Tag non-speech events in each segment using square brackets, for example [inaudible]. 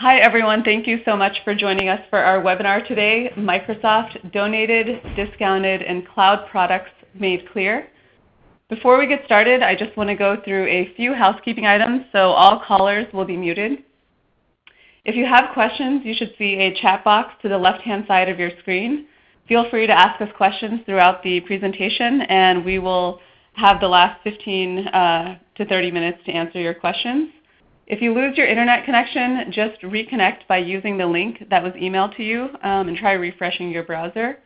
Hi, everyone. Thank you so much for joining us for our webinar today, Microsoft Donated, Discounted, and Cloud Products Made Clear. Before we get started, I just want to go through a few housekeeping items, so all callers will be muted. If you have questions, you should see a chat box to the left-hand side of your screen. Feel free to ask us questions throughout the presentation, and we will have the last 15 uh, to 30 minutes to answer your questions. If you lose your internet connection, just reconnect by using the link that was emailed to you um, and try refreshing your browser.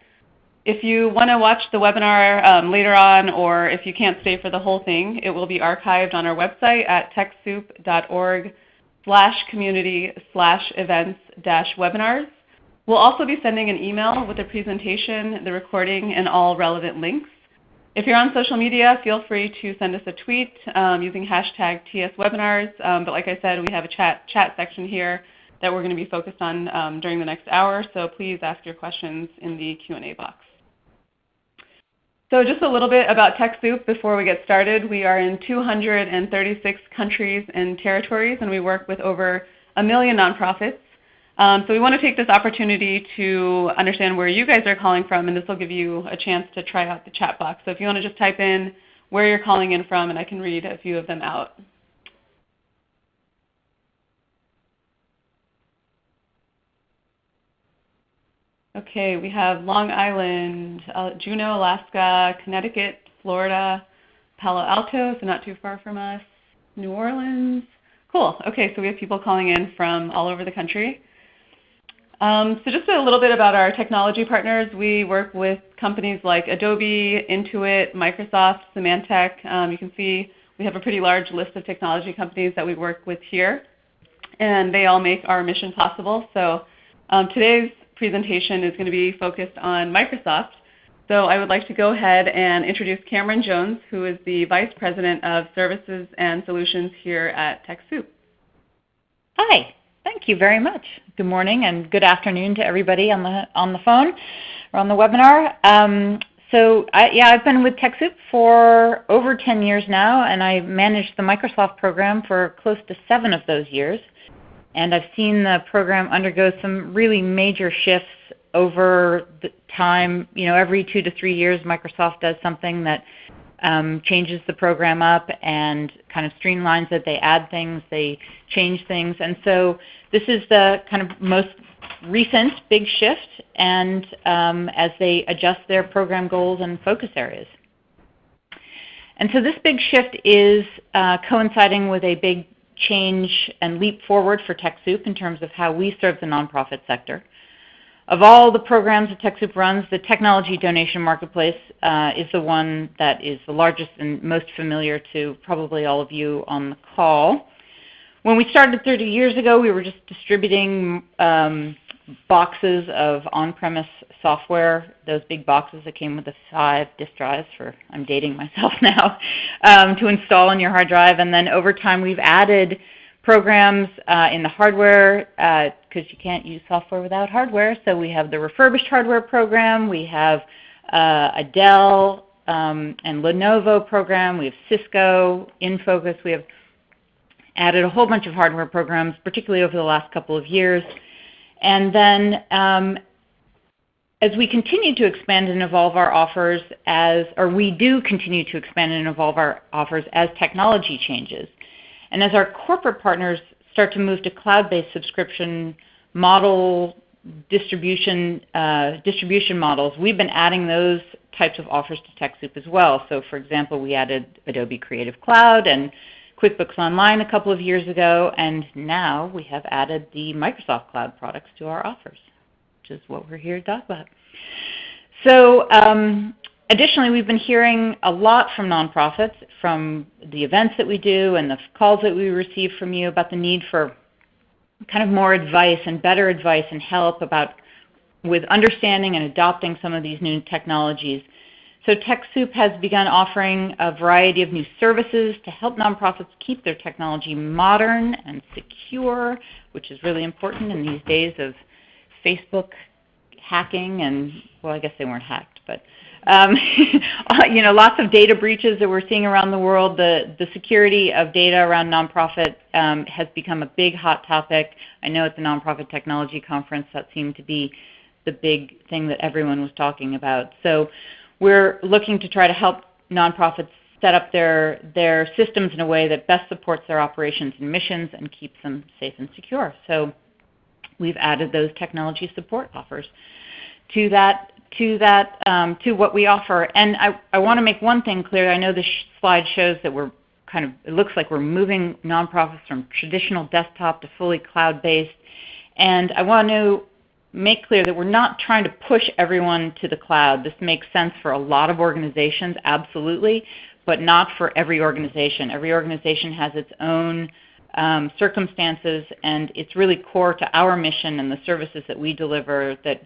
If you want to watch the webinar um, later on or if you can't stay for the whole thing, it will be archived on our website at TechSoup.org slash community slash events dash webinars. We'll also be sending an email with the presentation, the recording, and all relevant links. If you're on social media, feel free to send us a tweet um, using hashtag TSWebinars. Um, but like I said, we have a chat, chat section here that we're going to be focused on um, during the next hour, so please ask your questions in the Q&A box. So just a little bit about TechSoup before we get started. We are in 236 countries and territories, and we work with over a million nonprofits. Um, so we want to take this opportunity to understand where you guys are calling from, and this will give you a chance to try out the chat box. So if you want to just type in where you're calling in from, and I can read a few of them out. Okay, we have Long Island, uh, Juneau, Alaska, Connecticut, Florida, Palo Alto, so not too far from us, New Orleans. Cool. Okay, so we have people calling in from all over the country. Um, so just a little bit about our technology partners. We work with companies like Adobe, Intuit, Microsoft, Symantec. Um, you can see we have a pretty large list of technology companies that we work with here, and they all make our mission possible. So um, today's presentation is going to be focused on Microsoft. So I would like to go ahead and introduce Cameron Jones, who is the Vice President of Services and Solutions here at TechSoup. Hi. Thank you very much. Good morning and good afternoon to everybody on the on the phone or on the webinar. Um, so I, yeah, I've been with TechSoup for over 10 years now, and I managed the Microsoft program for close to seven of those years. And I've seen the program undergo some really major shifts over the time. You know, every two to three years, Microsoft does something that um, changes the program up and kind of streamlines it. They add things, they change things. And so this is the kind of most recent big shift and um, as they adjust their program goals and focus areas. And so this big shift is uh, coinciding with a big change and leap forward for TechSoup in terms of how we serve the nonprofit sector. Of all the programs that TechSoup runs, the Technology Donation Marketplace uh, is the one that is the largest and most familiar to probably all of you on the call. When we started 30 years ago, we were just distributing um, boxes of on-premise software, those big boxes that came with the five disk drives for, I'm dating myself [laughs] now, um, to install on your hard drive. And then over time we've added programs uh, in the hardware because you can't use software without hardware. So we have the refurbished hardware program. We have uh, a Dell um, and Lenovo program. We have Cisco, InFocus. We have added a whole bunch of hardware programs, particularly over the last couple of years. And then um, as we continue to expand and evolve our offers as, or we do continue to expand and evolve our offers as technology changes. And as our corporate partners start to move to cloud-based subscription model distribution, uh, distribution models, we've been adding those types of offers to TechSoup as well. So for example, we added Adobe Creative Cloud and QuickBooks Online a couple of years ago, and now we have added the Microsoft Cloud products to our offers, which is what we're here to talk about. So um, Additionally, we've been hearing a lot from nonprofits, from the events that we do and the calls that we receive from you about the need for kind of more advice and better advice and help about with understanding and adopting some of these new technologies. So TechSoup has begun offering a variety of new services to help nonprofits keep their technology modern and secure, which is really important in these days of Facebook hacking and, well, I guess they weren't hacked, but um, [laughs] you know, lots of data breaches that we're seeing around the world. The, the security of data around nonprofit um, has become a big hot topic. I know at the Nonprofit Technology Conference that seemed to be the big thing that everyone was talking about. So we're looking to try to help nonprofits set up their, their systems in a way that best supports their operations and missions and keeps them safe and secure. So we've added those technology support offers to that to that um, to what we offer. And I, I want to make one thing clear. I know this sh slide shows that we're kind of it looks like we're moving nonprofits from traditional desktop to fully cloud-based. And I want to make clear that we're not trying to push everyone to the cloud. This makes sense for a lot of organizations, absolutely, but not for every organization. Every organization has its own um, circumstances, and it's really core to our mission and the services that we deliver that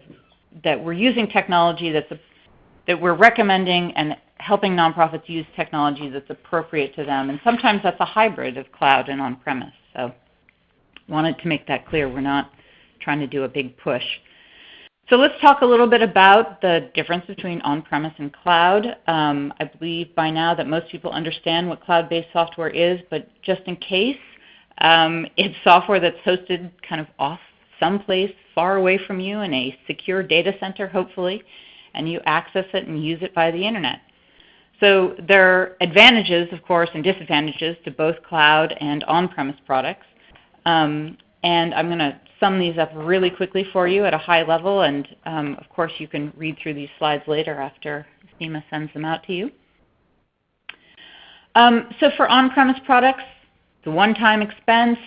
that we're using technology that's a, that we're recommending and helping nonprofits use technology that's appropriate to them. And sometimes that's a hybrid of cloud and on-premise. So wanted to make that clear. We're not trying to do a big push. So let's talk a little bit about the difference between on-premise and cloud. Um, I believe by now that most people understand what cloud-based software is, but just in case, um, it's software that's hosted kind of off someplace far away from you in a secure data center, hopefully, and you access it and use it via the internet. So there are advantages, of course, and disadvantages to both cloud and on-premise products. Um, and I'm going to sum these up really quickly for you at a high level, and um, of course you can read through these slides later after Seema sends them out to you. Um, so for on-premise products, the one-time expense,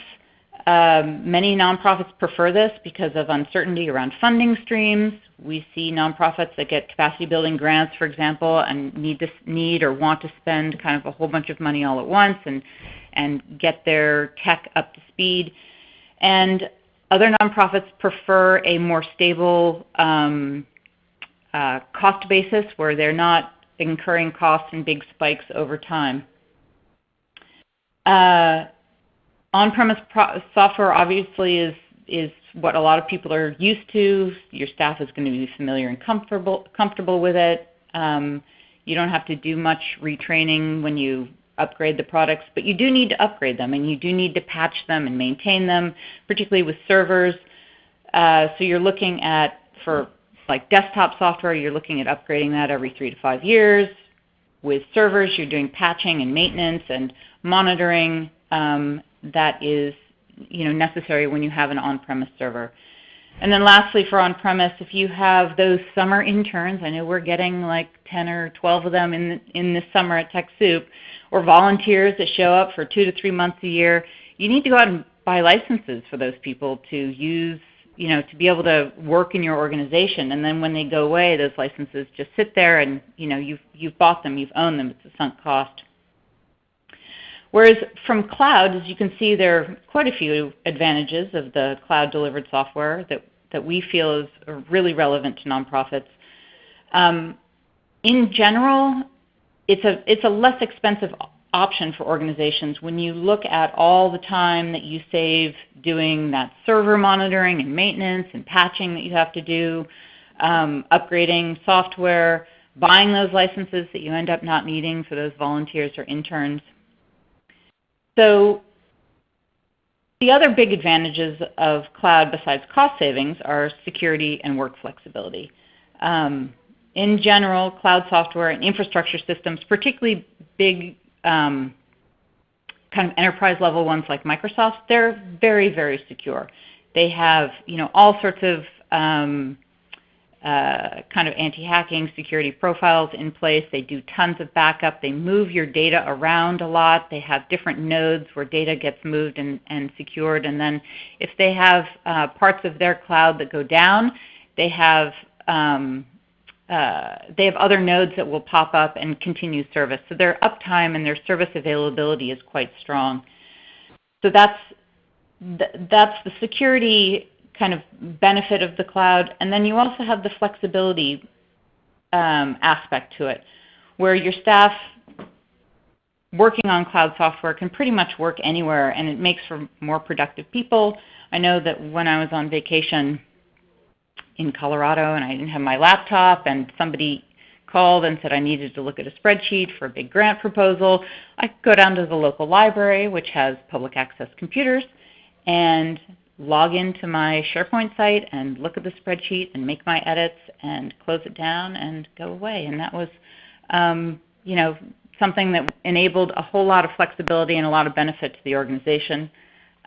um, many nonprofits prefer this because of uncertainty around funding streams. We see nonprofits that get capacity building grants, for example, and need to need or want to spend kind of a whole bunch of money all at once and and get their tech up to speed. And other nonprofits prefer a more stable um, uh, cost basis where they're not incurring costs and big spikes over time. Uh, on-premise software obviously is, is what a lot of people are used to. Your staff is going to be familiar and comfortable, comfortable with it. Um, you don't have to do much retraining when you upgrade the products, but you do need to upgrade them and you do need to patch them and maintain them, particularly with servers. Uh, so you're looking at, for like desktop software, you're looking at upgrading that every three to five years. With servers, you're doing patching and maintenance and monitoring um, that is you know, necessary when you have an on-premise server. And then lastly, for on-premise, if you have those summer interns, I know we're getting like 10 or 12 of them in, in this summer at TechSoup, or volunteers that show up for two to three months a year, you need to go out and buy licenses for those people to use, you know, to be able to work in your organization. And then when they go away, those licenses just sit there and, you know, you've, you've bought them, you've owned them, it's a sunk cost. Whereas from cloud, as you can see, there are quite a few advantages of the cloud-delivered software that, that we feel is really relevant to nonprofits. Um, in general, it's a, it's a less expensive option for organizations when you look at all the time that you save doing that server monitoring and maintenance and patching that you have to do, um, upgrading software, buying those licenses that you end up not needing for those volunteers or interns. So the other big advantages of cloud besides cost savings are security and work flexibility. Um, in general, cloud software and infrastructure systems, particularly big um, kind of enterprise level ones like Microsoft, they're very, very secure. They have you know, all sorts of um, uh, kind of anti-hacking security profiles in place. They do tons of backup. They move your data around a lot. They have different nodes where data gets moved and, and secured. And then if they have uh, parts of their cloud that go down, they have um, uh, they have other nodes that will pop up and continue service. So their uptime and their service availability is quite strong. So that's th that's the security kind of benefit of the cloud. And then you also have the flexibility um, aspect to it, where your staff working on cloud software can pretty much work anywhere, and it makes for more productive people. I know that when I was on vacation in Colorado and I didn't have my laptop, and somebody called and said I needed to look at a spreadsheet for a big grant proposal, I could go down to the local library, which has public access computers, and log into my SharePoint site and look at the spreadsheet and make my edits and close it down and go away. And that was, um, you know, something that enabled a whole lot of flexibility and a lot of benefit to the organization.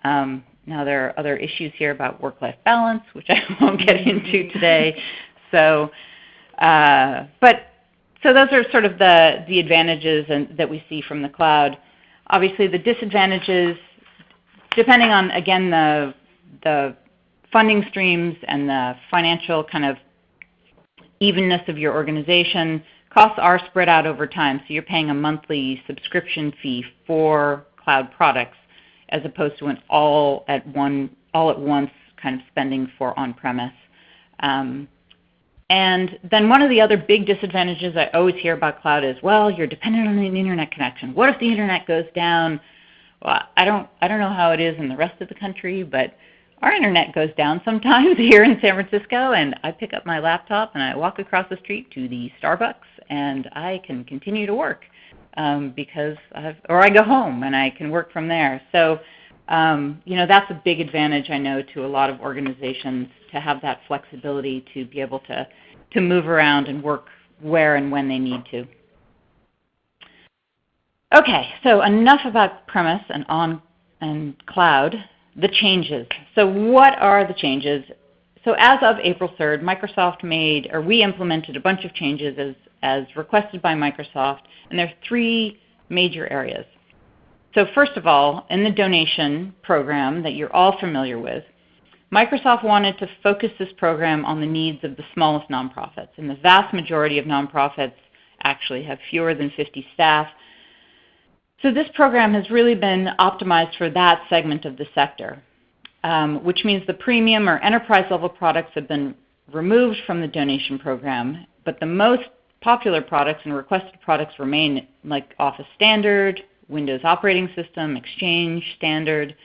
Um, now there are other issues here about work-life balance, which I [laughs] won't get into today. So, uh, but so those are sort of the the advantages and, that we see from the cloud. Obviously, the disadvantages, depending on again the the funding streams and the financial kind of evenness of your organization, costs are spread out over time. So you're paying a monthly subscription fee for cloud products as opposed to an all at one all at once kind of spending for on-premise. Um, and then one of the other big disadvantages I always hear about cloud is, well, you're dependent on an internet connection. What if the internet goes down? Well, I don't, I don't know how it is in the rest of the country, but our internet goes down sometimes [laughs] here in San Francisco, and I pick up my laptop and I walk across the street to the Starbucks, and I can continue to work um, because I've, or I go home and I can work from there. So, um, you know, that's a big advantage I know to a lot of organizations to have that flexibility to be able to to move around and work where and when they need to. Okay, so enough about premise and on and cloud. The changes. So what are the changes? So as of April 3rd, Microsoft made, or we implemented a bunch of changes as, as requested by Microsoft, and there are three major areas. So first of all, in the donation program that you're all familiar with, Microsoft wanted to focus this program on the needs of the smallest nonprofits, and the vast majority of nonprofits actually have fewer than 50 staff, so this program has really been optimized for that segment of the sector, um, which means the premium or enterprise level products have been removed from the donation program, but the most popular products and requested products remain like Office Standard, Windows Operating System, Exchange Standard.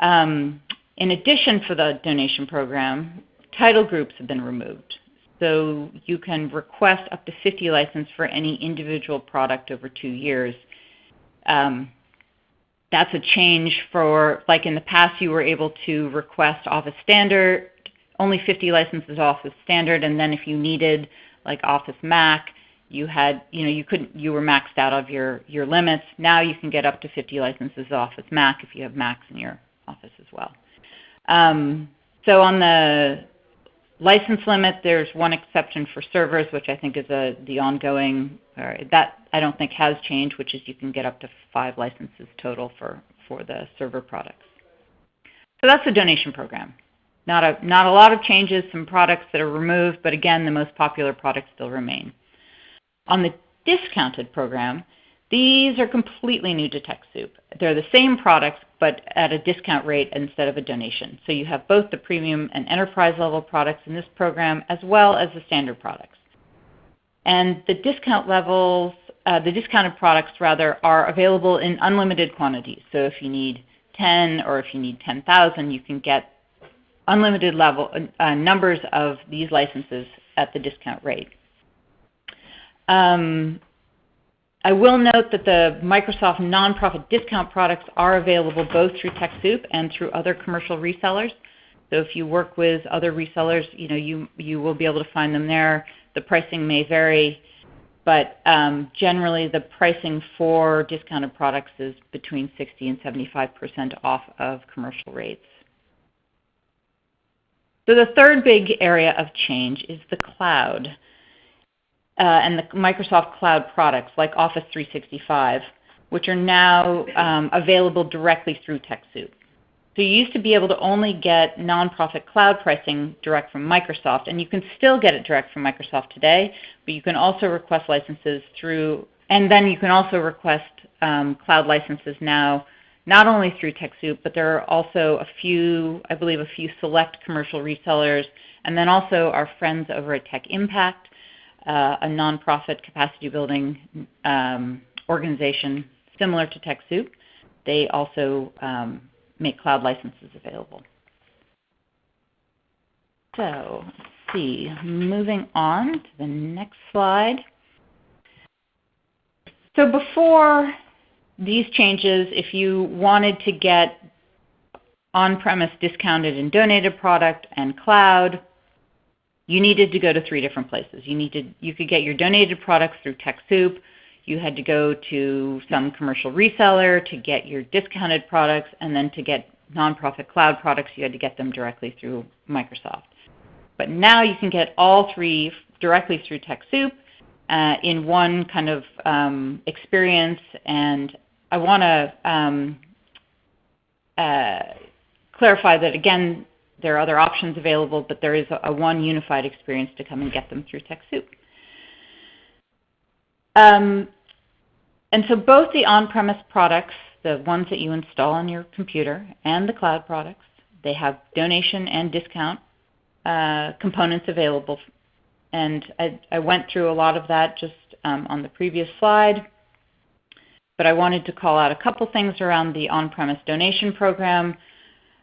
Um, in addition for the donation program, title groups have been removed. So you can request up to 50 licenses for any individual product over two years um, that's a change for, like in the past you were able to request Office Standard, only 50 licenses Office Standard, and then if you needed like Office Mac, you had, you know, you couldn't, you were maxed out of your, your limits. Now you can get up to 50 licenses Office Mac if you have Macs in your office as well. Um, so on the license limit, there's one exception for servers, which I think is a, the ongoing, or that I don't think has changed, which is you can get up to five licenses total for, for the server products. So that's the donation program. Not a, not a lot of changes, some products that are removed, but again, the most popular products still remain. On the discounted program, these are completely new to TechSoup. They're the same products, but at a discount rate instead of a donation. So you have both the premium and enterprise level products in this program, as well as the standard products. And the discount levels uh, the discounted products rather are available in unlimited quantities. So if you need 10 or if you need 10,000, you can get unlimited level uh, numbers of these licenses at the discount rate. Um, I will note that the Microsoft nonprofit discount products are available both through TechSoup and through other commercial resellers. So if you work with other resellers, you know you you will be able to find them there. The pricing may vary but um, generally the pricing for discounted products is between 60 and 75% off of commercial rates. So the third big area of change is the cloud uh, and the Microsoft Cloud products like Office 365, which are now um, available directly through TechSoup. So you used to be able to only get nonprofit cloud pricing direct from Microsoft, and you can still get it direct from Microsoft today, but you can also request licenses through, and then you can also request um, cloud licenses now, not only through TechSoup, but there are also a few, I believe a few select commercial resellers, and then also our friends over at Tech Impact, uh, a nonprofit capacity building um, organization similar to TechSoup. They also um, make cloud licenses available. So let's see, moving on to the next slide. So before these changes, if you wanted to get on-premise discounted and donated product and cloud, you needed to go to three different places. You needed you could get your donated products through TechSoup. You had to go to some commercial reseller to get your discounted products, and then to get nonprofit cloud products, you had to get them directly through Microsoft. But now you can get all three directly through TechSoup uh, in one kind of um, experience. And I want to um, uh, clarify that again, there are other options available, but there is a, a one unified experience to come and get them through TechSoup. Um, and so both the on-premise products, the ones that you install on your computer, and the cloud products, they have donation and discount uh, components available. And I, I, went through a lot of that just um, on the previous slide. But I wanted to call out a couple things around the on-premise donation program.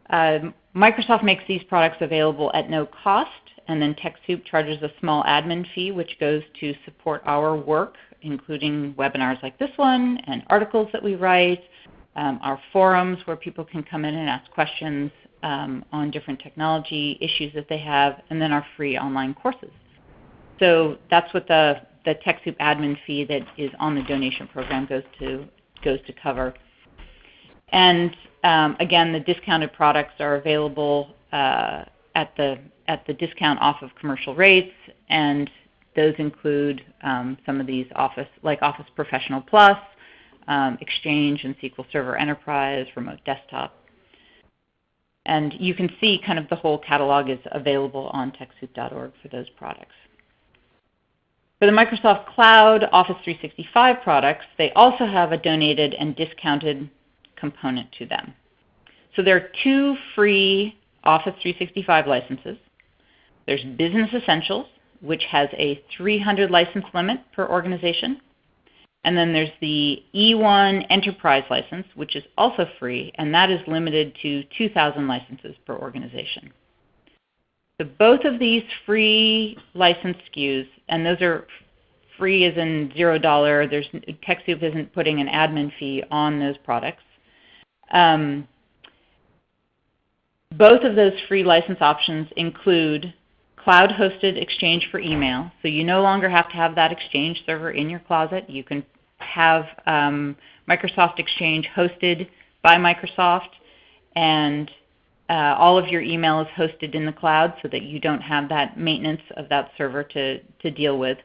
Uh, Microsoft makes these products available at no cost, and then TechSoup charges a small admin fee, which goes to support our work, including webinars like this one, and articles that we write, um, our forums where people can come in and ask questions um, on different technology issues that they have, and then our free online courses. So that's what the, the TechSoup admin fee that is on the donation program goes to, goes to cover. And um, again, the discounted products are available uh, at, the, at the discount off of commercial rates, and those include um, some of these Office, like Office Professional Plus, um, Exchange and SQL Server Enterprise, Remote Desktop. And you can see kind of the whole catalog is available on TechSoup.org for those products. For the Microsoft Cloud Office 365 products, they also have a donated and discounted component to them. So there are two free Office 365 licenses. There's Business Essentials, which has a 300 license limit per organization. And then there's the E1 Enterprise license, which is also free, and that is limited to 2,000 licenses per organization. So both of these free license SKUs, and those are free as in $0, there's, TechSoup isn't putting an admin fee on those products. Um, both of those free license options include cloud-hosted Exchange for email. So you no longer have to have that Exchange server in your closet. You can have um, Microsoft Exchange hosted by Microsoft, and uh, all of your email is hosted in the cloud so that you don't have that maintenance of that server to, to deal with.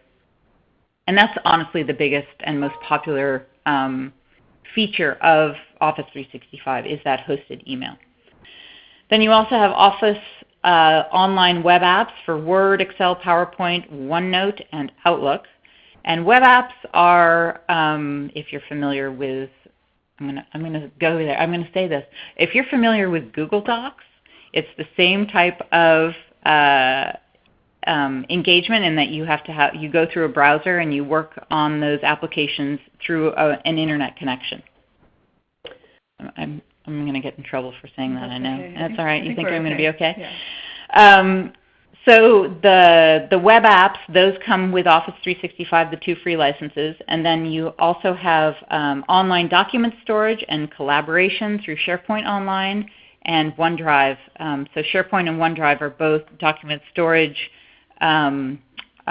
And that's honestly the biggest and most popular um, feature of Office 365 is that hosted email. Then you also have Office uh, online web apps for Word, Excel, PowerPoint, OneNote, and Outlook. And web apps are, um, if you're familiar with, I'm going to I'm gonna go there, I'm going to say this. If you're familiar with Google Docs, it's the same type of uh, um, engagement in that you have to have, you go through a browser and you work on those applications through a, an internet connection. I'm, I'm going to get in trouble for saying that, That's I know. okay. That's all right. I You think think I'm going to be okay? Yeah. Um, so the, the web apps, those come with Office 365, the two free licenses. And then you also have um, online document storage and collaboration through SharePoint Online and OneDrive. Um, so SharePoint and OneDrive are both document storage um, uh,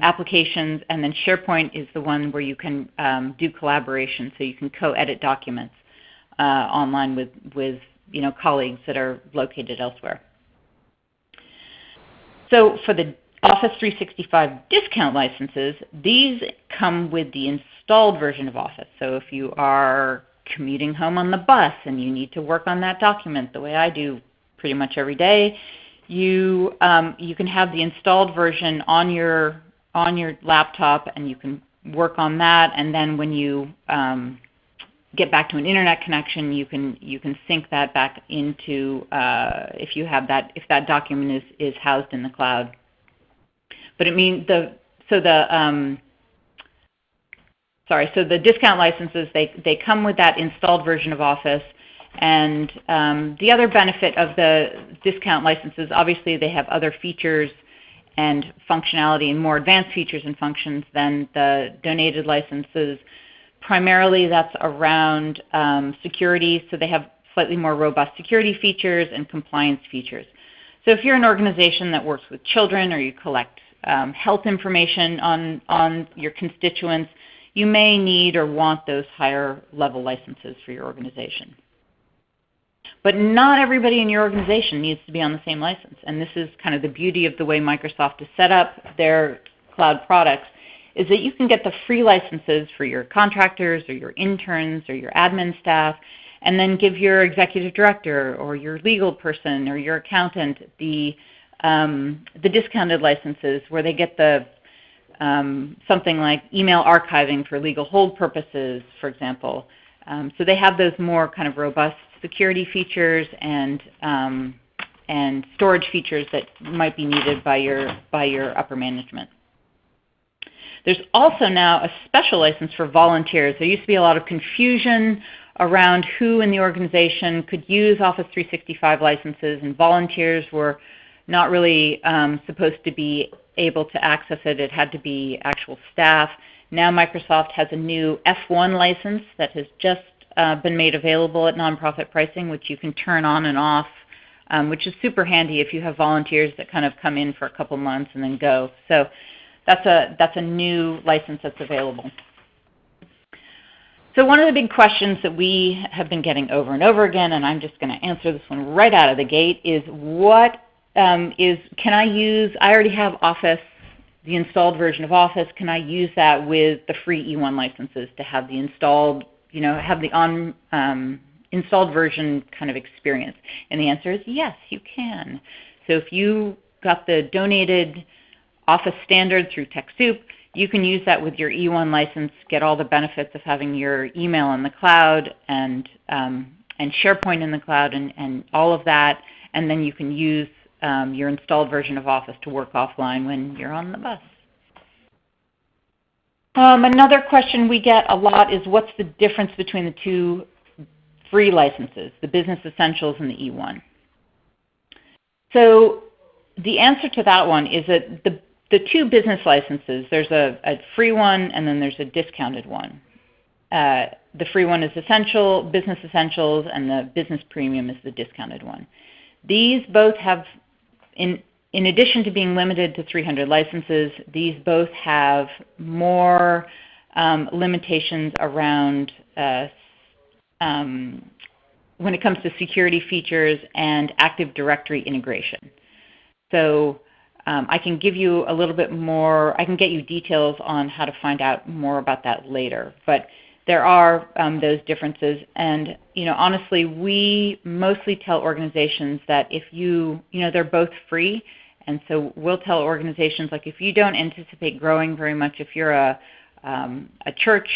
applications, and then SharePoint is the one where you can um, do collaboration, so you can co-edit documents uh, online with, with you know, colleagues that are located elsewhere. So for the Office 365 discount licenses, these come with the installed version of Office. So if you are commuting home on the bus and you need to work on that document the way I do pretty much every day, you, um, you can have the installed version on your, on your laptop and you can work on that. And then when you um, get back to an internet connection, you can you can sync that back into uh, if you have that if that document is is housed in the cloud. But it means the so the um, sorry so the discount licenses they they come with that installed version of Office. And um, the other benefit of the discount licenses, obviously they have other features and functionality and more advanced features and functions than the donated licenses primarily that's around um, security, so they have slightly more robust security features and compliance features. So if you're an organization that works with children or you collect um, health information on, on your constituents, you may need or want those higher level licenses for your organization. But not everybody in your organization needs to be on the same license. And this is kind of the beauty of the way Microsoft has set up their cloud products is that you can get the free licenses for your contractors or your interns or your admin staff and then give your executive director or your legal person or your accountant the, um, the discounted licenses where they get the um, something like email archiving for legal hold purposes, for example. Um, so they have those more kind of robust security features and um, and storage features that might be needed by your by your upper management. There's also now a special license for volunteers. There used to be a lot of confusion around who in the organization could use Office 365 licenses, and volunteers were not really um, supposed to be able to access it. It had to be actual staff. Now Microsoft has a new F1 license that has just uh, been made available at nonprofit pricing, which you can turn on and off, um, which is super handy if you have volunteers that kind of come in for a couple months and then go. So that's a, that's a new license that's available. So one of the big questions that we have been getting over and over again, and I'm just going to answer this one right out of the gate, is what um, is can I use, I already have Office, the installed version of Office, can I use that with the free E1 licenses to have the installed, you know, have the on um, installed version kind of experience? And the answer is yes, you can. So if you got the donated Office standard through TechSoup, you can use that with your E1 license, get all the benefits of having your email in the cloud and, um, and SharePoint in the cloud and, and all of that, and then you can use um, your installed version of Office to work offline when you're on the bus. Um, another question we get a lot is what's the difference between the two free licenses, the Business Essentials and the E1? So the answer to that one is that the, the two business licenses, there's a, a free one and then there's a discounted one. Uh, the free one is Essential, Business Essentials, and the Business Premium is the discounted one. These both have in, in addition to being limited to 300 licenses, these both have more um, limitations around uh, um, when it comes to security features and Active Directory integration. So um, I can give you a little bit more, I can get you details on how to find out more about that later. But there are um, those differences. And you know, honestly, we mostly tell organizations that if you, you know, they're both free. And so we'll tell organizations like if you don't anticipate growing very much, if you're a, um, a church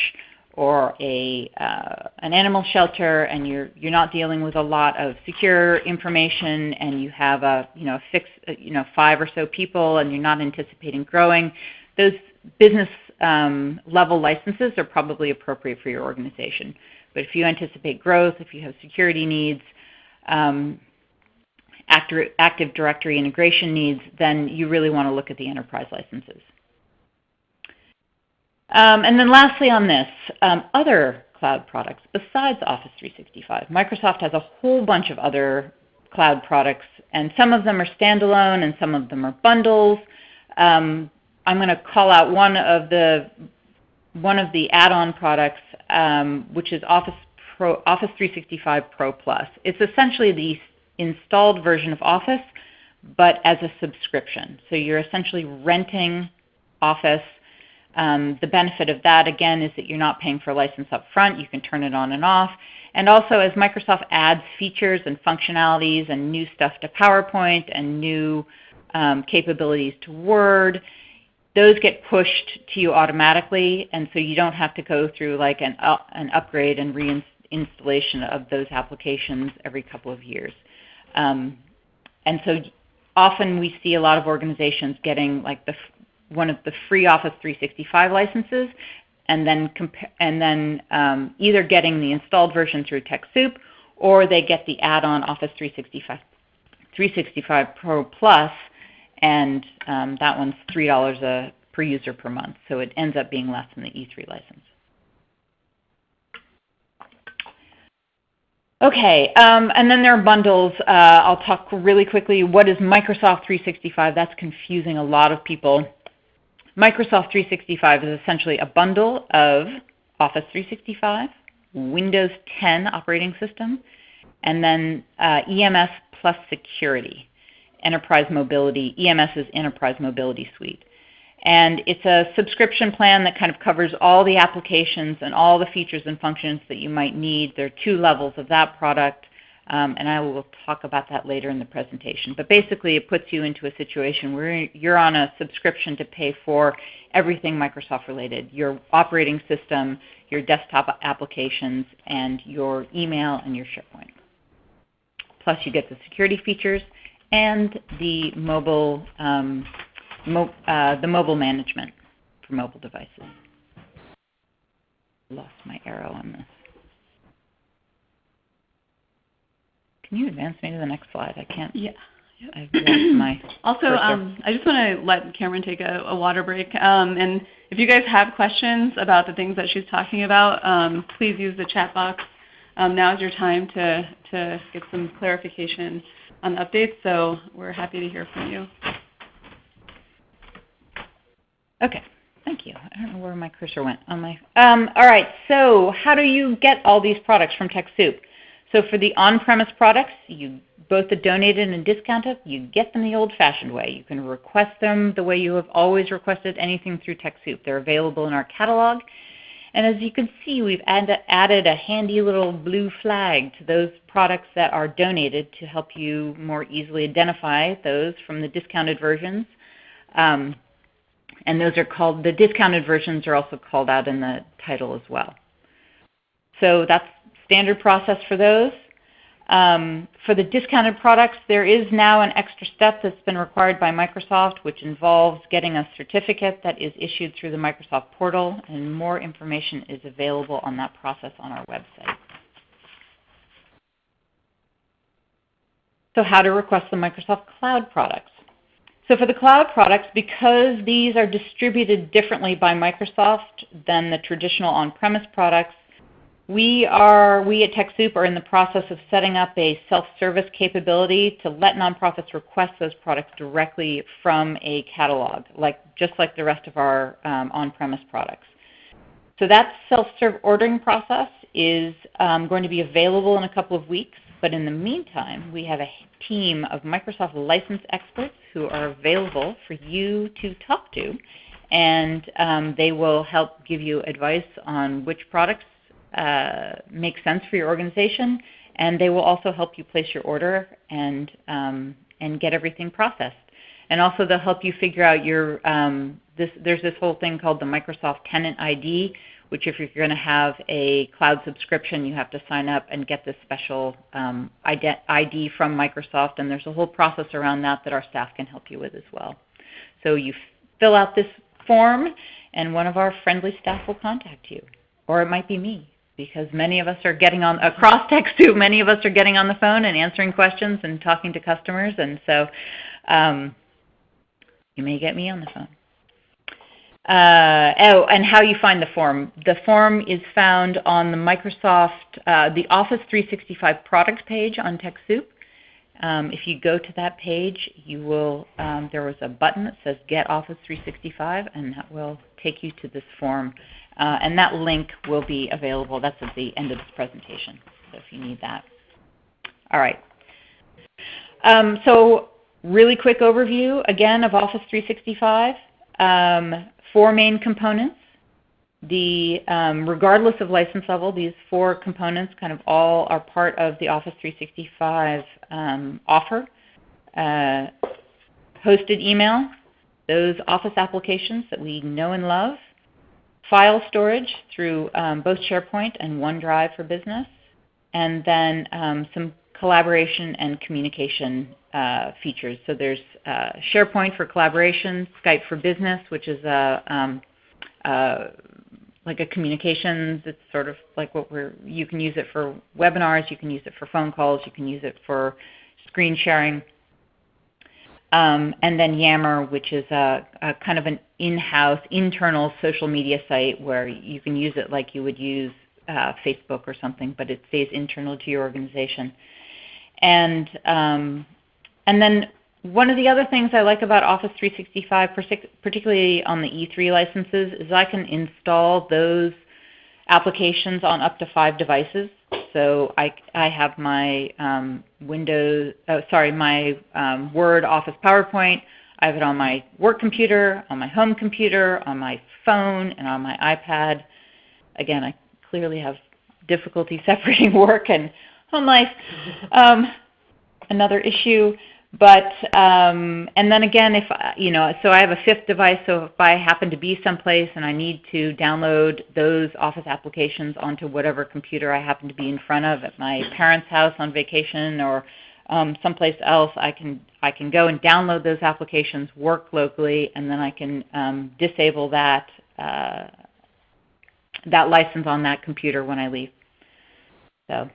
or a, uh, an animal shelter and you're, you're not dealing with a lot of secure information and you have a, you know, fix, you know, five or so people and you're not anticipating growing, those business um, level licenses are probably appropriate for your organization. But if you anticipate growth, if you have security needs, um, active, Directory integration needs, then you really want to look at the enterprise licenses. Um, and then lastly on this, um, other cloud products besides Office 365. Microsoft has a whole bunch of other cloud products, and some of them are standalone and some of them are bundles. Um, I'm going to call out one of the one of the add-on products, um, which is Office Pro, Office 365 Pro Plus. It's essentially the installed version of Office, but as a subscription. So you're essentially renting Office. Um, the benefit of that, again, is that you're not paying for a license up front. You can turn it on and off. And also, as Microsoft adds features and functionalities and new stuff to PowerPoint and new um, capabilities to Word, those get pushed to you automatically, and so you don't have to go through like an, uh, an upgrade and reinstallation of those applications every couple of years. Um, and so often we see a lot of organizations getting like the one of the free Office 365 licenses, and then and then um, either getting the installed version through TechSoup, or they get the add-on Office 365 365 Pro Plus and um, that one's $3 a, per user per month. So it ends up being less than the E3 license. Okay, um, and then there are bundles. Uh, I'll talk really quickly. What is Microsoft 365? That's confusing a lot of people. Microsoft 365 is essentially a bundle of Office 365, Windows 10 operating system, and then uh, EMS plus security, enterprise mobility. EMS is enterprise mobility suite. And it's a subscription plan that kind of covers all the applications and all the features and functions that you might need. There are two levels of that product, um, and I will talk about that later in the presentation. But basically it puts you into a situation where you're on a subscription to pay for everything Microsoft related, your operating system, your desktop applications, and your email and your SharePoint. Plus you get the security features and the mobile um, mo uh, the mobile management for mobile devices. Lost my arrow on this. Can you advance me to the next slide? I can't. Yeah. Yep. [clears throat] Also, um, I just want to let Cameron take a, a water break. Um, and if you guys have questions about the things that she's talking about, um, please use the chat box. Um, now is your time to, to get some clarification on the updates, so we're happy to hear from you. Okay. Thank you. I don't know where my cursor went on my. Um, all right. So how do you get all these products from TechSoup? So for the on-premise products, you both the donated and discounted, you get them the old-fashioned way. You can request them the way you have always requested anything through TechSoup. They're available in our catalog. And as you can see, we've add, added a handy little blue flag to those products that are donated to help you more easily identify those from the discounted versions. Um, and those are called, the discounted versions are also called out in the title as well. So that's standard process for those. Um, for the discounted products, there is now an extra step that's been required by Microsoft, which involves getting a certificate that is issued through the Microsoft portal, and more information is available on that process on our website. So how to request the Microsoft Cloud products. So for the cloud products, because these are distributed differently by Microsoft than the traditional on-premise products, we are we at TechSoup are in the process of setting up a self-service capability to let nonprofits request those products directly from a catalog, like just like the rest of our um, on-premise products. So that self-serve ordering process is um, going to be available in a couple of weeks. But in the meantime, we have a team of Microsoft license experts who are available for you to talk to. And um, they will help give you advice on which products uh, make sense for your organization. And they will also help you place your order and, um, and get everything processed. And also they'll help you figure out your, um, this, there's this whole thing called the Microsoft Tenant ID, which if you're going to have a cloud subscription, you have to sign up and get this special um, ID from Microsoft. And there's a whole process around that that our staff can help you with as well. So you fill out this form, and one of our friendly staff will contact you. Or it might be me because many of us are getting on across TechSoup. Many of us are getting on the phone and answering questions and talking to customers, and so um, you may get me on the phone. Uh, oh, and how you find the form. The form is found on the Microsoft, uh, the Office 365 product page on TechSoup. Um, if you go to that page, you will, um, there was a button that says Get Office 365, and that will take you to this form. Uh, and that link will be available. That's at the end of this presentation, so if you need that. All right. Um, so really quick overview, again, of Office 365. Um, four main components. The, um, regardless of license level, these four components kind of all are part of the Office 365 um, offer. Uh, hosted email, those Office applications that we know and love, file storage through um, both SharePoint and OneDrive for Business, and then um, some collaboration and communication uh, features. So there's uh, SharePoint for collaboration, Skype for Business, which is a um, like a communications. It's sort of like what we're. You can use it for webinars. You can use it for phone calls. You can use it for screen sharing. Um, and then Yammer, which is a, a kind of an in-house, internal social media site where you can use it like you would use uh, Facebook or something, but it stays internal to your organization. And um, and then one of the other things I like about Office 365, particularly on the E3 licenses, is I can install those applications on up to five devices. So I, I have my um, Windows, oh, sorry, my um, Word, Office, PowerPoint. I have it on my work computer, on my home computer, on my phone, and on my iPad. Again, I clearly have difficulty [laughs] separating work and home life. Um, another issue. But um, and then again, if you know, so I have a fifth device. So if I happen to be someplace and I need to download those Office applications onto whatever computer I happen to be in front of at my parents' house on vacation or um, someplace else, I can I can go and download those applications, work locally, and then I can um, disable that uh, that license on that computer when I leave. So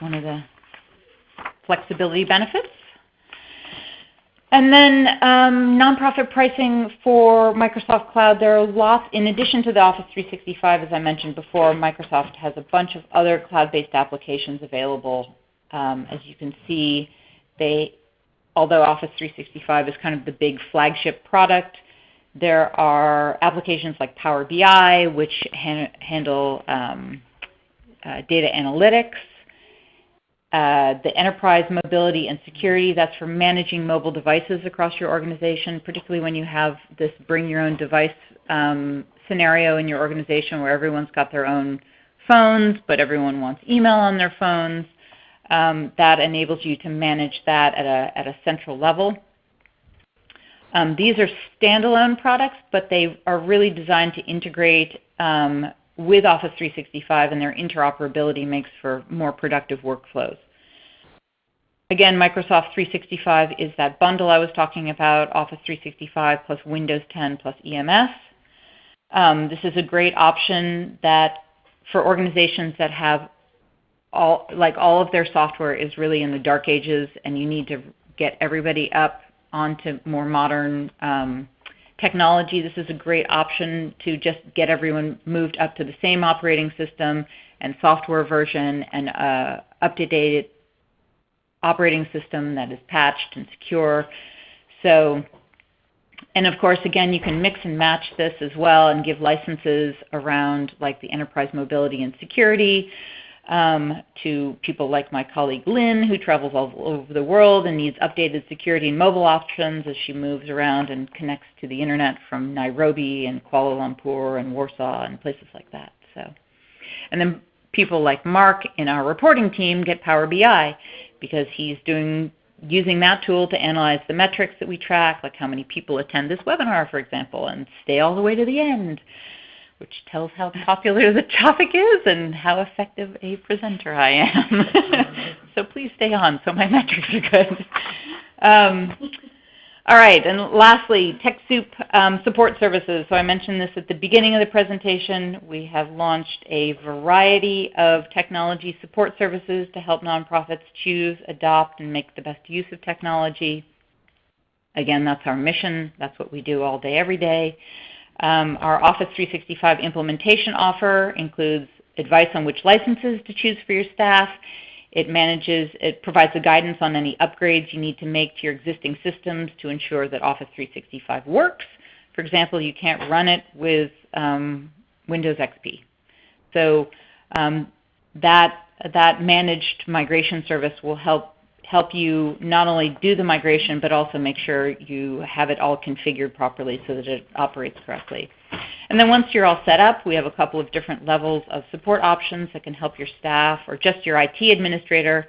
one of the flexibility benefits. And then um, nonprofit pricing for Microsoft Cloud, there are lots, in addition to the Office 365, as I mentioned before, Microsoft has a bunch of other cloud-based applications available. Um, as you can see, they, although Office 365 is kind of the big flagship product, there are applications like Power BI, which han handle um, uh, data analytics, uh, the enterprise mobility and security, that's for managing mobile devices across your organization, particularly when you have this bring your own device um, scenario in your organization where everyone's got their own phones, but everyone wants email on their phones. Um, that enables you to manage that at a, at a central level. Um, these are standalone products, but they are really designed to integrate um, with Office 365 and their interoperability makes for more productive workflows. Again, Microsoft 365 is that bundle I was talking about, Office 365 plus Windows 10 plus EMS. Um, this is a great option that for organizations that have all, like all of their software is really in the dark ages and you need to get everybody up onto more modern um, technology, this is a great option to just get everyone moved up to the same operating system and software version and uh, up-to-date operating system that is patched and secure. So, and of course, again, you can mix and match this as well and give licenses around like the enterprise mobility and security um, to people like my colleague Lynn, who travels all over the world and needs updated security and mobile options as she moves around and connects to the internet from Nairobi and Kuala Lumpur and Warsaw and places like that. So, and then people like Mark in our reporting team get Power BI because he's doing using that tool to analyze the metrics that we track, like how many people attend this webinar, for example, and stay all the way to the end which tells how popular the topic is and how effective a presenter I am. [laughs] so please stay on so my metrics are good. Um, all right, and lastly, TechSoup um, support services. So I mentioned this at the beginning of the presentation. We have launched a variety of technology support services to help nonprofits choose, adopt, and make the best use of technology. Again, that's our mission. That's what we do all day, every day. Um, our Office 365 implementation offer includes advice on which licenses to choose for your staff. It manages, it provides the guidance on any upgrades you need to make to your existing systems to ensure that Office 365 works. For example, you can't run it with um, Windows XP. So um, that, that managed migration service will help help you not only do the migration, but also make sure you have it all configured properly so that it operates correctly. And then once you're all set up, we have a couple of different levels of support options that can help your staff or just your IT administrator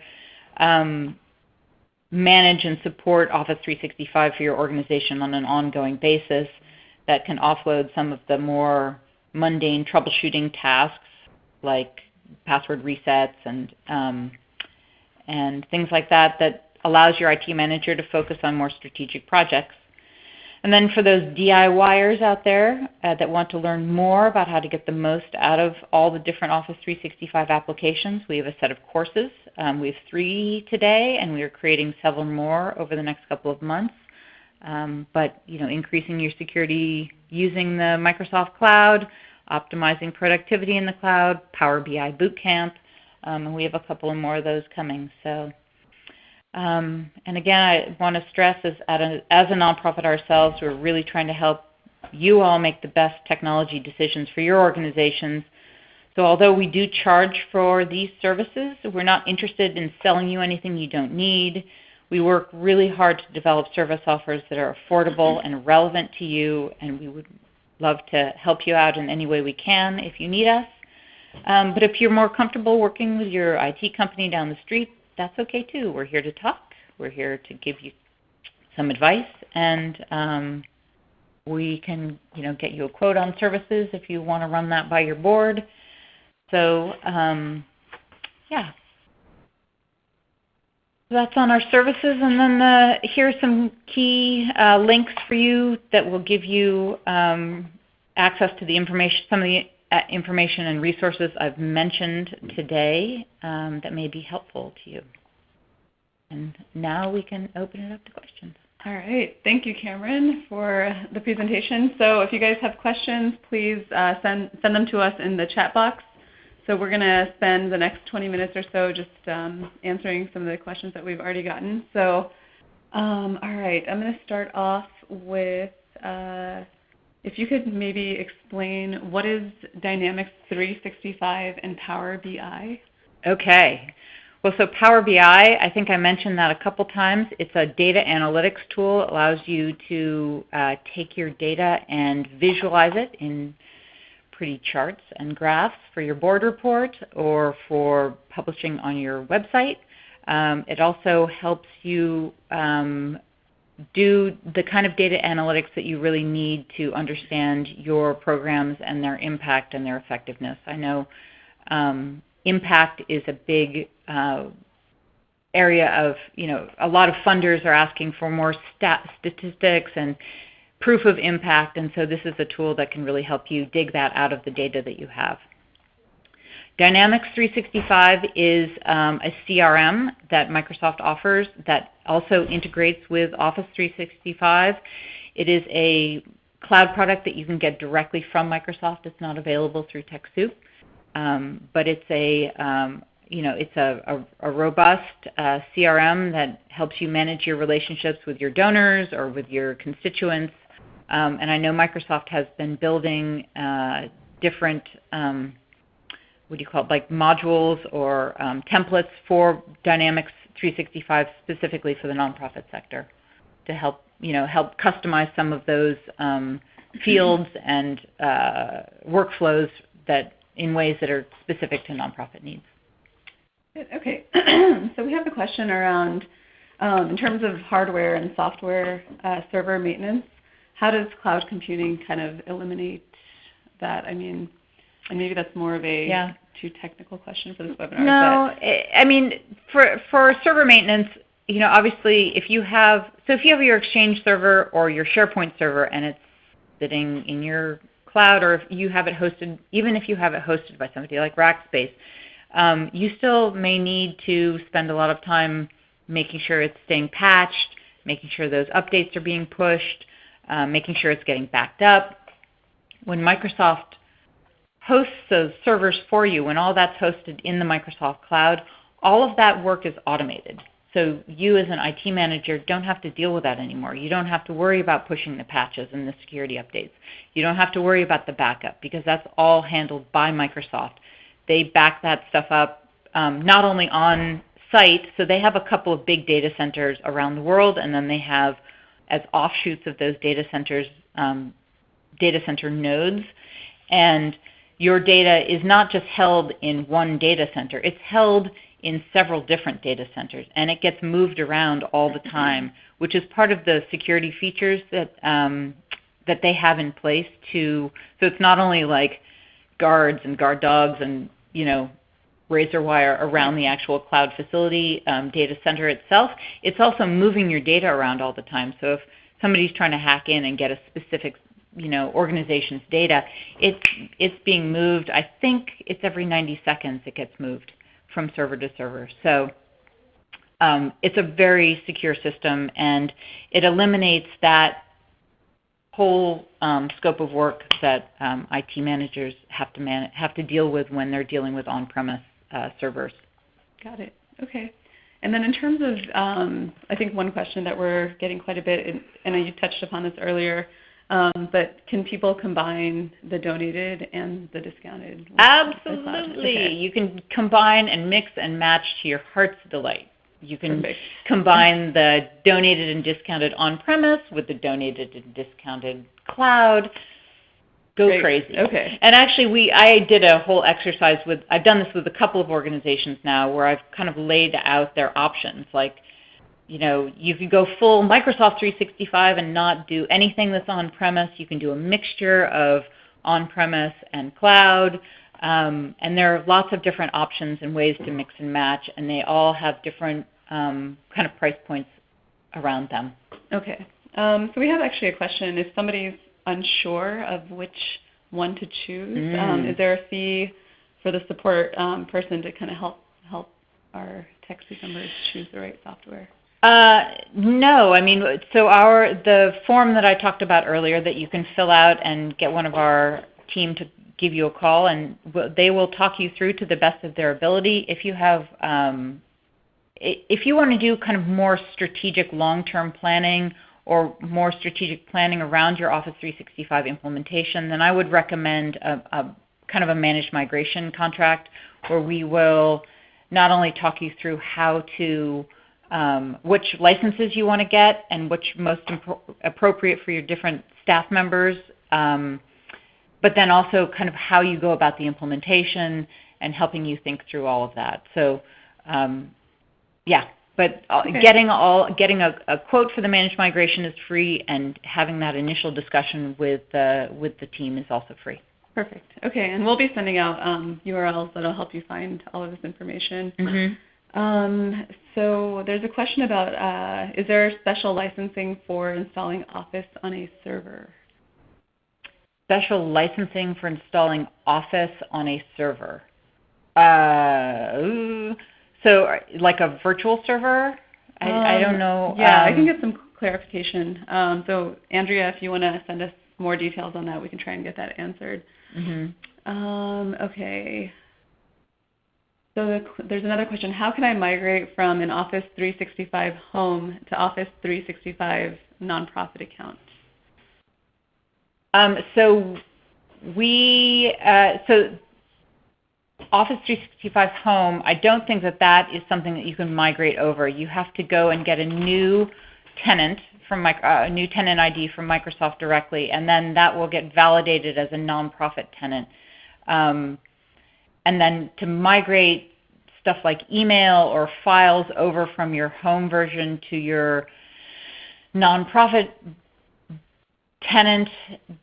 um, manage and support Office 365 for your organization on an ongoing basis that can offload some of the more mundane troubleshooting tasks like password resets and um, and things like that that allows your IT manager to focus on more strategic projects. And then for those DIYers out there uh, that want to learn more about how to get the most out of all the different Office 365 applications, we have a set of courses. Um, we have three today, and we are creating several more over the next couple of months. Um, but you know, increasing your security using the Microsoft Cloud, optimizing productivity in the cloud, Power BI Bootcamp, um, and we have a couple of more of those coming. So, um, and again, I want to stress as, a, as a nonprofit ourselves, we're really trying to help you all make the best technology decisions for your organizations. So although we do charge for these services, we're not interested in selling you anything you don't need. We work really hard to develop service offers that are affordable and relevant to you, and we would love to help you out in any way we can if you need us. Um, but if you're more comfortable working with your IT company down the street, that's okay too. We're here to talk. We're here to give you some advice, and um, we can you know, get you a quote on services if you want to run that by your board. So um, yeah, that's on our services. And then the, are some key uh, links for you that will give you um, access to the information, some of the uh, information and resources I've mentioned today um, that may be helpful to you. And now we can open it up to questions. All right. Thank you, Cameron, for the presentation. So if you guys have questions, please uh, send, send them to us in the chat box. So we're going to spend the next 20 minutes or so just um, answering some of the questions that we've already gotten. So, um, all right, I'm going to start off with uh, if you could maybe explain what is Dynamics 365 and Power BI? Okay. Well, so Power BI, I think I mentioned that a couple times. It's a data analytics tool. It allows you to uh, take your data and visualize it in pretty charts and graphs for your board report or for publishing on your website. Um, it also helps you um, do the kind of data analytics that you really need to understand your programs and their impact and their effectiveness. I know um, impact is a big uh, area of, you know, a lot of funders are asking for more stat statistics and proof of impact, and so this is a tool that can really help you dig that out of the data that you have. Dynamics 365 is um, a CRM that Microsoft offers that also integrates with Office 365. It is a cloud product that you can get directly from Microsoft. It's not available through TechSoup, um, but it's a um, you know it's a, a, a robust uh, CRM that helps you manage your relationships with your donors or with your constituents um, and I know Microsoft has been building uh, different, um, what do you call it, like modules or um, templates for Dynamics 365 specifically for the nonprofit sector to help, you know, help customize some of those um, fields and uh, workflows that in ways that are specific to nonprofit needs. Okay, [clears throat] so we have a question around, um, in terms of hardware and software uh, server maintenance, how does cloud computing kind of eliminate that? I mean, and maybe that's more of a yeah. too technical question for this webinar. No, I mean, for for server maintenance, you know, obviously, if you have so if you have your Exchange server or your SharePoint server and it's sitting in your cloud, or if you have it hosted, even if you have it hosted by somebody like Rackspace, um, you still may need to spend a lot of time making sure it's staying patched, making sure those updates are being pushed, um, making sure it's getting backed up. When Microsoft hosts those servers for you, when all that's hosted in the Microsoft cloud, all of that work is automated. So you as an IT manager don't have to deal with that anymore. You don't have to worry about pushing the patches and the security updates. You don't have to worry about the backup because that's all handled by Microsoft. They back that stuff up um, not only on site, so they have a couple of big data centers around the world, and then they have as offshoots of those data centers, um, data center nodes. And your data is not just held in one data center. It's held in several different data centers, and it gets moved around all the time, which is part of the security features that um, that they have in place to. So it's not only like guards and guard dogs and you know razor wire around the actual cloud facility um, data center itself. It's also moving your data around all the time. So if somebody's trying to hack in and get a specific you know, organization's data, it's, it's being moved, I think it's every 90 seconds it gets moved from server to server. So um, it's a very secure system and it eliminates that whole um, scope of work that um, IT managers have to man- have to deal with when they're dealing with on-premise uh, servers. Got it. Okay. And then in terms of, um, I think one question that we're getting quite a bit, and, and you touched upon this earlier, um, but can people combine the donated and the discounted? Absolutely. Okay. You can combine and mix and match to your heart's delight. You can Perfect. combine the donated and discounted on-premise with the donated and discounted cloud. Go Great. crazy. Okay. And actually, we I did a whole exercise with. I've done this with a couple of organizations now, where I've kind of laid out their options. Like, you know, you could go full Microsoft 365 and not do anything that's on-premise. You can do a mixture of on-premise and cloud. Um, and there are lots of different options and ways to mix and match, and they all have different um, kind of price points around them. Okay. Um, so we have actually a question. If somebody's unsure of which one to choose, um, mm. is there a fee for the support um, person to kind of help help our TechSoup members choose the right software? Uh, no, I mean, so our the form that I talked about earlier that you can fill out and get one of our team to give you a call, and they will talk you through to the best of their ability. If you have, um, if you want to do kind of more strategic long-term planning or more strategic planning around your Office 365 implementation, then I would recommend a, a kind of a managed migration contract where we will not only talk you through how to um, which licenses you want to get and which most appropriate for your different staff members. Um, but then also kind of how you go about the implementation and helping you think through all of that. So um, yeah, but uh, okay. getting all getting a, a, quote for the managed migration is free, and having that initial discussion with uh, with the team is also free. Perfect. Okay, and we'll be sending out um, URLs that'll help you find all of this information. Mm-hmm. Um, so there's a question about uh, is there special licensing for installing Office on a server? special licensing for installing Office on a server. Uh, so like a virtual server? I, um, I don't um, know. Yeah, um, I can get some clarification. Um, so Andrea, if you want to send us more details on that, we can try and get that answered. Mm-hmm. Um, okay. So the, there's another question. How can I migrate from an Office 365 home to Office 365 nonprofit account? Um, so we uh, so Office 365 Home, I don't think that that is something that you can migrate over. You have to go and get a new tenant from uh, a new tenant ID from Microsoft directly, and then that will get validated as a nonprofit tenant. Um, and then to migrate stuff like email or files over from your home version to your nonprofit tenant,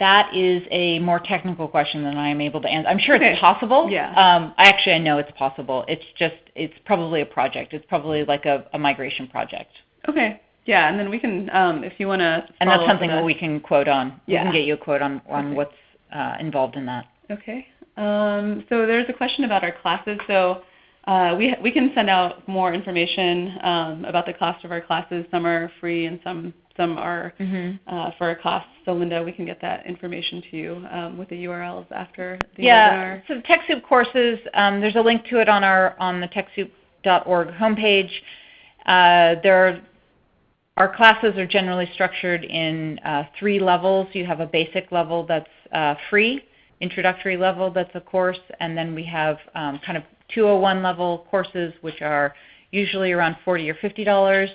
that is a more technical question than I am able to answer. I'm sure okay. it's possible. Yeah. Um, actually, I know it's possible. It's just, it's probably a project. It's probably like a, a migration project. Okay. Yeah, and then we can, um, if you want to. And that's something that we can quote on. Yeah. We can get you a quote on, on okay. what's uh, involved in that. Okay. Um, so there's a question about our classes. So uh, we, we can send out more information um, about the cost of our classes. Some are free and some some are mm-hmm. uh, for a cost. So Linda, we can get that information to you um, with the URLs after the yeah, webinar. So TechSoup courses, um, there's a link to it on our on the TechSoup.org homepage. Uh, there are, our classes are generally structured in uh, three levels. You have a basic level that's uh, free, introductory level that's a course, and then we have um, kind of 201 level courses, which are usually around 40 or 50 dollars.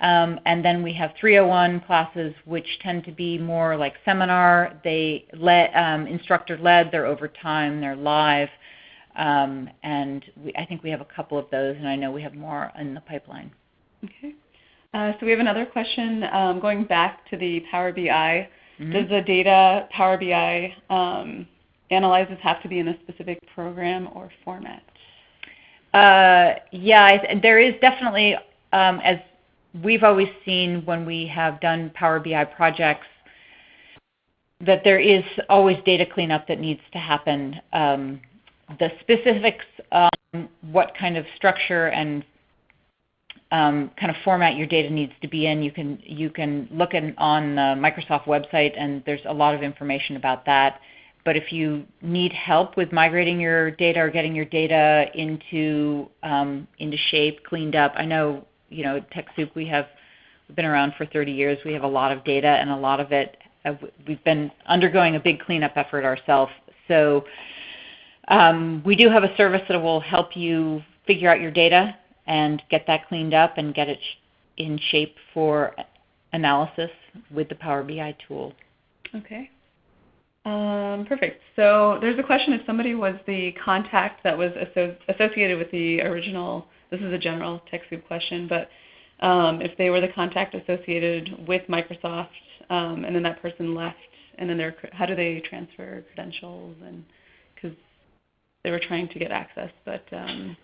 Um, and then we have 301 classes, which tend to be more like seminar. They let um, instructor led. They're over time. They're live. Um, and we, I think we have a couple of those, and I know we have more in the pipeline. Okay. Uh, so we have another question um, going back to the Power BI. Mm-hmm. Does the data Power BI um, analyzes have to be in a specific program or format? Uh, yeah, there is definitely, um, as we've always seen when we have done Power BI projects, that there is always data cleanup that needs to happen. Um, the specifics on what kind of structure and um, kind of format your data needs to be in, you can you can look in, on the Microsoft website, and there's a lot of information about that. But if you need help with migrating your data or getting your data into um, into shape, cleaned up, I know you know TechSoup we have we've been around for 30 years. We have a lot of data, and a lot of it uh, we've been undergoing a big cleanup effort ourselves. So um, we do have a service that will help you figure out your data and get that cleaned up and get it in shape for analysis with the Power BI tool. Okay. Um, perfect. So there's a question if somebody was the contact that was asso associated with the original, this is a general TechSoup question, but um, if they were the contact associated with Microsoft um, and then that person left, and then they're, how do they transfer credentials? And because they were trying to get access, but um,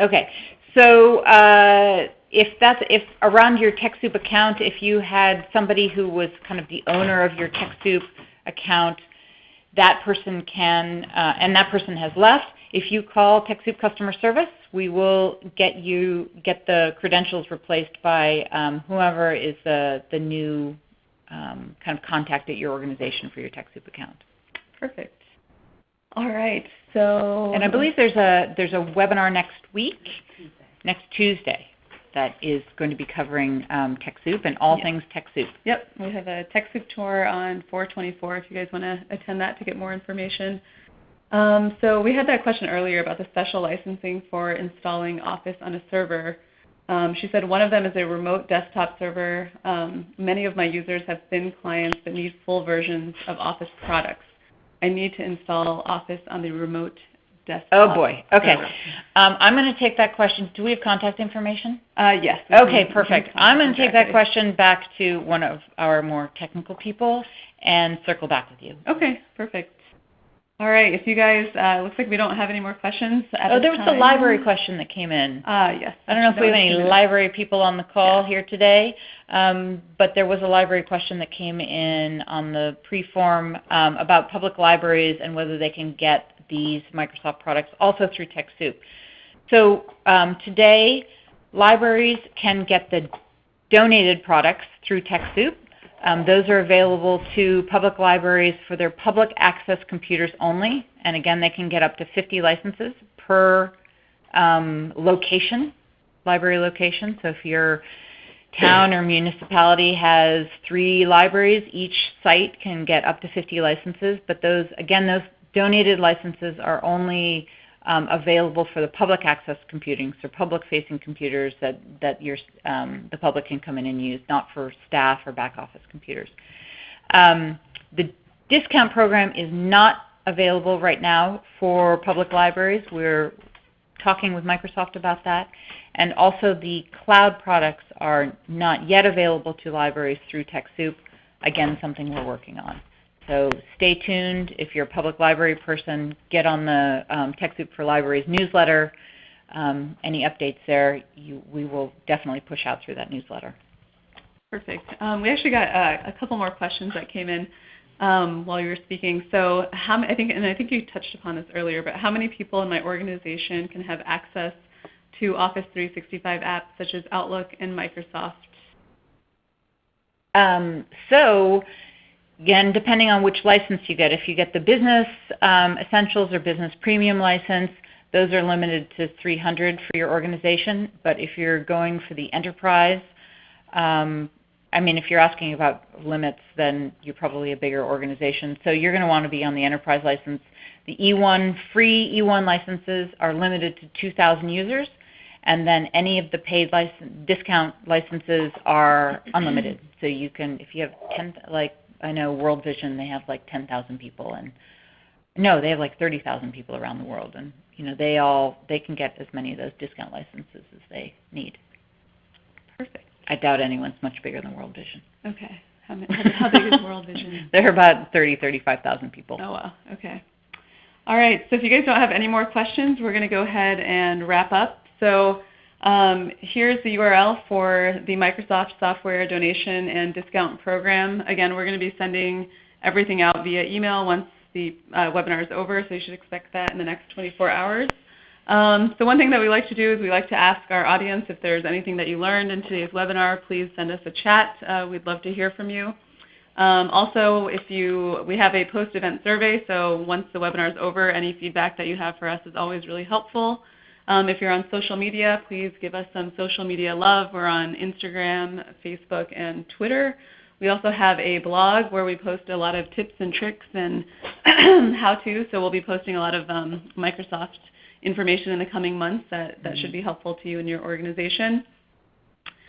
Okay. So uh, if that's if around your TechSoup account, if you had somebody who was kind of the owner of your TechSoup account, that person can, uh, and that person has left. If you call TechSoup customer service, we will get you get the credentials replaced by um, whoever is the the new um, kind of contact at your organization for your TechSoup account. Perfect. All right. So And I believe there's a there's a webinar next week, next Tuesday, that is going to be covering um, TechSoup and all yep. things TechSoup. Yep, we have a TechSoup tour on 424 if you guys want to attend that to get more information. Um, so we had that question earlier about the special licensing for installing Office on a server. Um, she said one of them is a remote desktop server. Um, many of my users have thin clients that need full versions of Office products. I need to install Office on the remote desktop. Oh boy. Okay. Um, I'm going to take that question. Do we have contact information? Uh, yes. Okay, perfect. I'm going to take that question back to one of our more technical people and circle back with you. Okay, perfect. All right. If you guys, uh, looks like we don't have any more questions. oh, there was time. the library question that came in. Ah, uh, yes. I don't know if we have any library people on the call yeah. here today, um, but there was a library question that came in on the pre-form um, about public libraries and whether they can get these Microsoft products also through TechSoup. So um, today, libraries can get the donated products through TechSoup. Um, those are available to public libraries for their public access computers only. And again, they can get up to 50 licenses per um, location, library location. So if your town or municipality has three libraries, each site can get up to 50 licenses. But those, again, those donated licenses are only um, available for the public access computing, so public-facing computers that, that your, um, the public can come in and use, not for staff or back office computers. Um, the discount program is not available right now for public libraries. We're talking with Microsoft about that. And also the cloud products are not yet available to libraries through TechSoup. Again, something we're working on. So stay tuned. If you're a public library person, get on the um, TechSoup for Libraries newsletter. Um, any updates there, you, we will definitely push out through that newsletter. Perfect. Um, we actually got uh, a couple more questions that came in um, while you were speaking. So how, I think, and I think you touched upon this earlier, but how many people in my organization can have access to Office 365 apps such as Outlook and Microsoft? Um, so Again, depending on which license you get, if you get the Business um, Essentials or Business Premium license, those are limited to 300 for your organization. But if you're going for the enterprise, um, I mean, if you're asking about limits, then you're probably a bigger organization. So you're going to want to be on the enterprise license. The E1 free E1 licenses are limited to 2,000 users, and then any of the paid license, discount licenses are unlimited. So you can, if you have 10, like I know World Vision they have like 10,000 people and no, they have like 30,000 people around the world and you know they all they can get as many of those discount licenses as they need. Perfect. I doubt anyone's much bigger than World Vision. Okay. How, how big is World Vision? [laughs] They're about 30, 35,000 people. Oh wow. Okay. All right. So if you guys don't have any more questions, we're going to go ahead and wrap up. So Um, here's the URL for the Microsoft Software Donation and Discount Program. Again, we're going to be sending everything out via email once the uh, webinar is over, so you should expect that in the next 24 hours. Um, so one thing that we like to do is we like to ask our audience if there's anything that you learned in today's webinar, please send us a chat. Uh, we'd love to hear from you. Um, also, if you, we have a post-event survey, so once the webinar is over, any feedback that you have for us is always really helpful. Um, if you're on social media, please give us some social media love. We're on Instagram, Facebook, and Twitter. We also have a blog where we post a lot of tips and tricks and [clears throat] how-to, so we'll be posting a lot of um, Microsoft information in the coming months that, that should be helpful to you and your organization.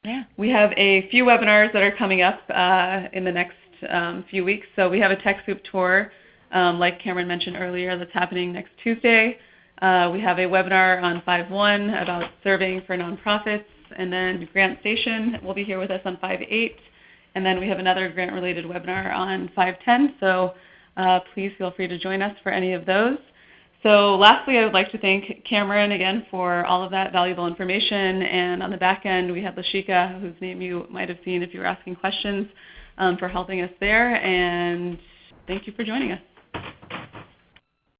Yeah. We have a few webinars that are coming up uh, in the next um, few weeks. So we have a TechSoup tour, um, like Cameron mentioned earlier, that's happening next Tuesday. Uh, we have a webinar on 5.1 about serving for nonprofits, and then GrantStation will be here with us on 5.8. And then we have another grant-related webinar on 5.10, so uh, please feel free to join us for any of those. So lastly, I would like to thank Cameron again for all of that valuable information. And on the back end, we have Lashika, whose name you might have seen if you were asking questions, um, for helping us there. And thank you for joining us.